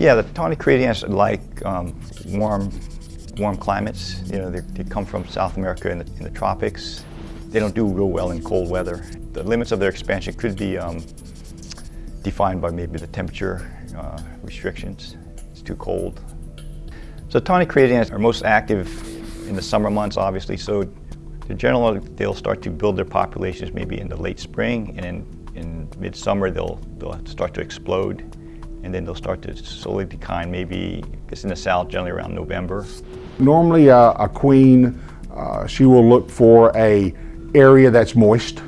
Yeah, the tawny crazy ants like um, warm, warm climates. You know, they, come from South America in the, in the, tropics. They don't do real well in cold weather. The limits of their expansion could be um, defined by maybe the temperature uh, restrictions. It's too cold. So tawny crazy ants are most active in the summer months, obviously. So in general, they'll start to build their populations maybe in the late spring, and in, in midsummer they'll, they'll start to explode and then they'll start to slowly decline, maybe, it's in the south, generally around November. Normally uh, a queen, uh, she will look for a area that's moist,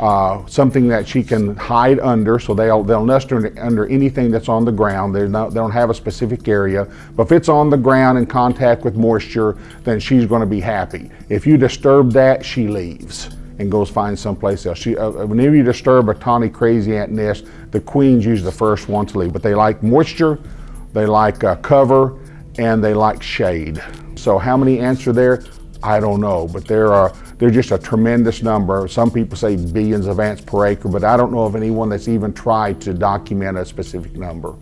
uh, something that she can hide under, so they'll, they'll nest under, under anything that's on the ground. Not, they don't have a specific area, but if it's on the ground in contact with moisture, then she's gonna be happy. If you disturb that, she leaves and goes find someplace else. She, uh, whenever you disturb a tawny crazy ant nest, the queen's usually the first one to leave. But they like moisture, they like uh, cover, and they like shade. So how many ants are there? I don't know, but there are they're just a tremendous number. Some people say billions of ants per acre, but I don't know of anyone that's even tried to document a specific number.